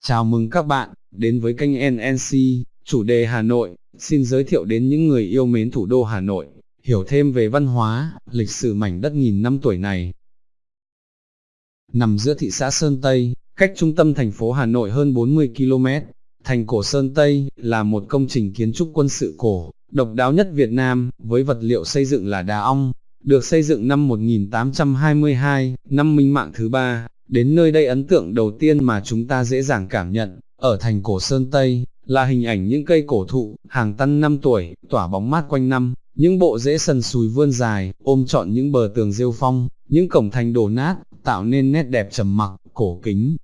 Chào mừng các bạn, đến với kênh NNC, chủ đề Hà Nội, xin giới thiệu đến những người yêu mến thủ đô Hà Nội, hiểu thêm về văn hóa, lịch sử mảnh đất nghìn năm tuổi này. Nằm giữa thị xã Sơn Tây, cách trung tâm thành phố Hà Nội hơn 40 km, thành cổ Sơn Tây là một công trình kiến trúc quân sự cổ, độc đáo nhất Việt Nam, với vật liệu xây dựng là đá ong, được xây dựng năm 1822, năm minh mạng thứ ba, Đến nơi đây ấn tượng đầu tiên mà chúng ta dễ dàng cảm nhận, ở thành cổ Sơn Tây, là hình ảnh những cây cổ thụ, hàng tăn năm tuổi, tỏa bóng mát quanh năm, những bộ rễ sần sùi vươn dài, ôm trọn những bờ tường rêu phong, những cổng thành đổ nát, tạo nên nét đẹp trầm mặc, cổ kính.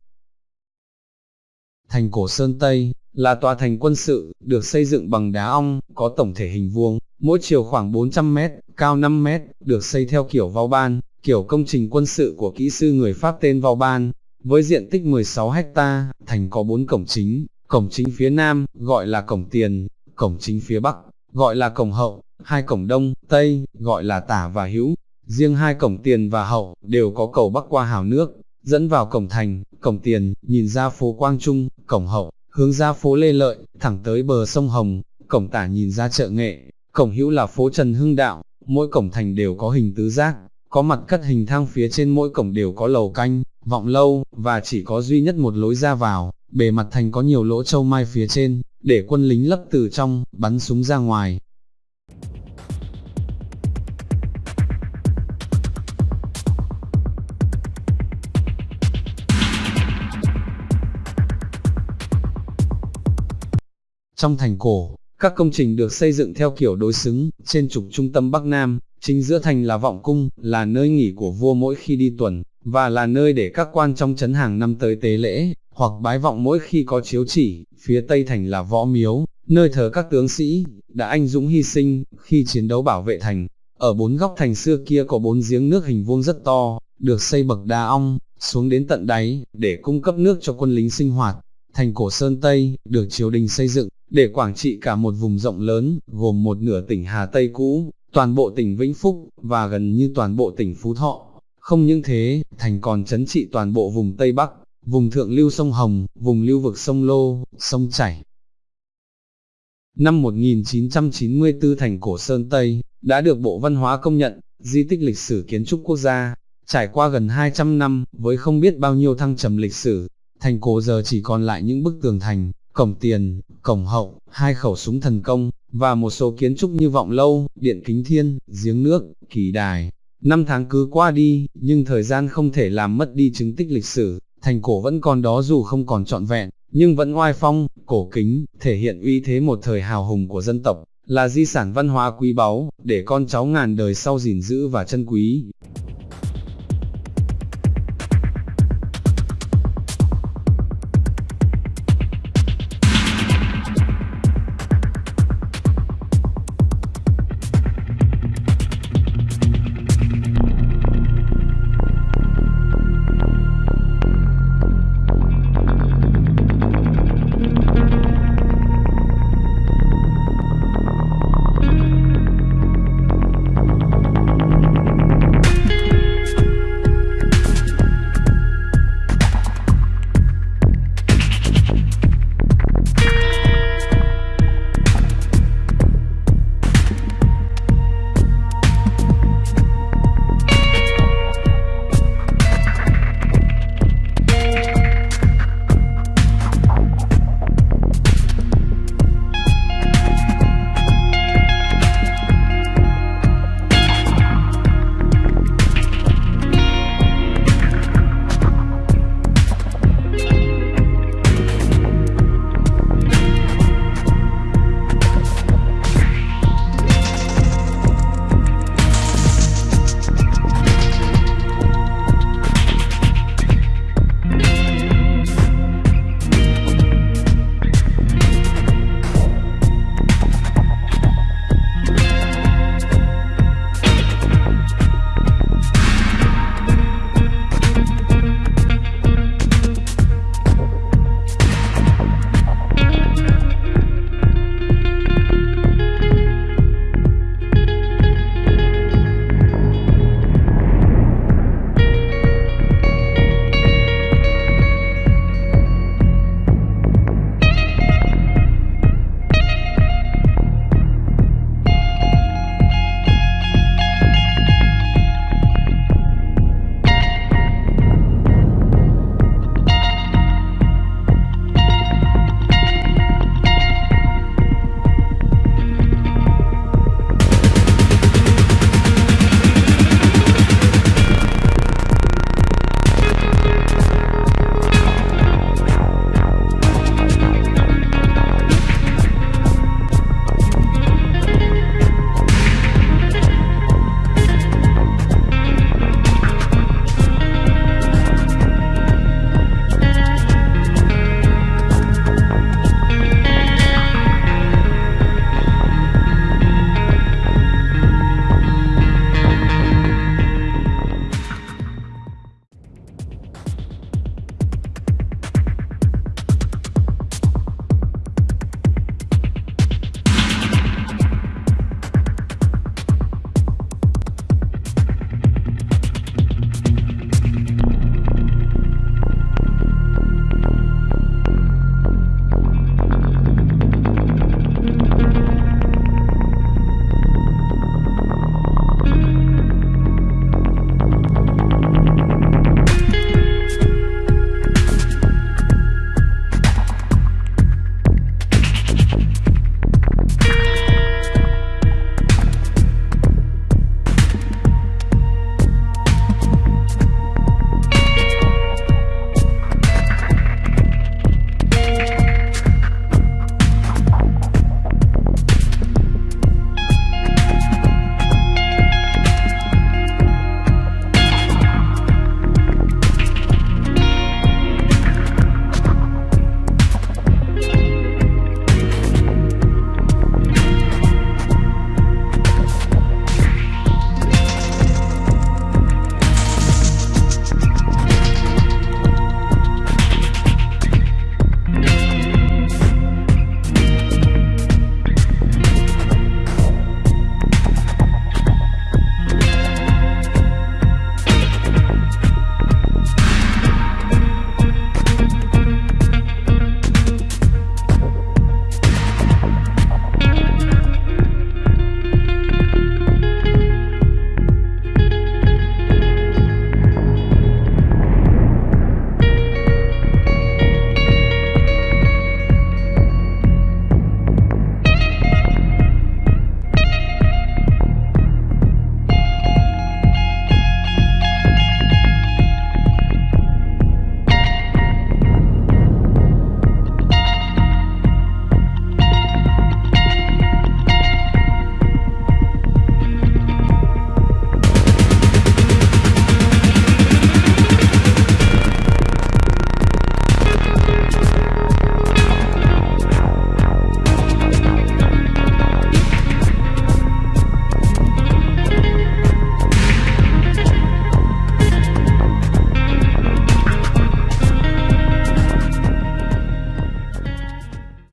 Thành cổ Sơn Tây, là tòa thành quân sự, được xây dựng bằng đá ong, có tổng thể hình vuông, mỗi chiều khoảng 400 mét, cao 5 mét, được xây theo kiểu vau ban, kiểu công trình quân sự của kỹ sư người Pháp tên Vauban, với diện tích 16 hecta, thành có 4 cổng chính, cổng chính phía nam, gọi là cổng tiền, cổng chính phía bắc, gọi là cổng hậu, hai cổng đông, tây, gọi là tả và hữu, riêng hai cổng tiền và hậu, đều có cầu bắc qua hào nước, dẫn vào cổng thành, cổng tiền, nhìn ra phố Quang Trung, cổng hậu, hướng ra phố Lê Lợi, thẳng tới bờ sông Hồng, cổng tả nhìn ra chợ nghệ, cổng hữu là phố Trần Hưng Đạo, mỗi cổng thành đều có hình tứ giác, có mặt cắt hình thang phía trên mỗi cổng đều có lầu canh, vọng lâu, và chỉ có duy nhất một lối ra vào, bề mặt thành có nhiều lỗ châu mai phía trên, để quân lính lấp từ trong, bắn súng ra ngoài. Trong thành cổ, các công trình được xây dựng theo kiểu đối xứng, trên trục trung tâm Bắc Nam, Chính giữa thành là vọng cung, là nơi nghỉ của vua mỗi khi đi tuần, và là nơi để các quan trong chấn hàng năm tới tế lễ, hoặc bái vọng mỗi khi có chiếu chỉ, phía tây thành là võ miếu, nơi thờ các tướng sĩ, đã anh dũng hy sinh, khi chiến đấu bảo vệ thành. Ở bốn góc thành xưa kia có bốn giếng nước hình vuông rất to, được xây bậc đá ong, xuống đến tận đáy, để cung cấp nước cho quân lính sinh hoạt. Thành cổ Sơn Tây, được triều đình xây dựng, để quản trị cả một vùng rộng lớn, gồm một nửa tỉnh Hà Tây cũ, toàn bộ tỉnh Vĩnh Phúc, và gần như toàn bộ tỉnh Phú Thọ. Không những thế, thành còn chấn trị toàn bộ vùng Tây Bắc, vùng thượng lưu sông Hồng, vùng lưu vực sông Lô, sông Chảy. Năm 1994 thành cổ Sơn Tây, đã được Bộ Văn hóa công nhận, di tích lịch sử kiến trúc quốc gia. Trải qua gần 200 năm, với không biết bao nhiêu thăng trầm lịch sử, thành cổ giờ chỉ còn lại những bức tường thành, cổng tiền, cổng hậu, hai khẩu súng thần công, và một số kiến trúc như vọng lâu, điện kính thiên, giếng nước, kỳ đài. Năm tháng cứ qua đi, nhưng thời gian không thể làm mất đi chứng tích lịch sử, thành cổ vẫn còn đó dù không còn trọn vẹn, nhưng vẫn oai phong, cổ kính, thể hiện uy thế một thời hào hùng của dân tộc, là di sản văn hóa quý báu, để con cháu ngàn đời sau gìn giữ và trân quý.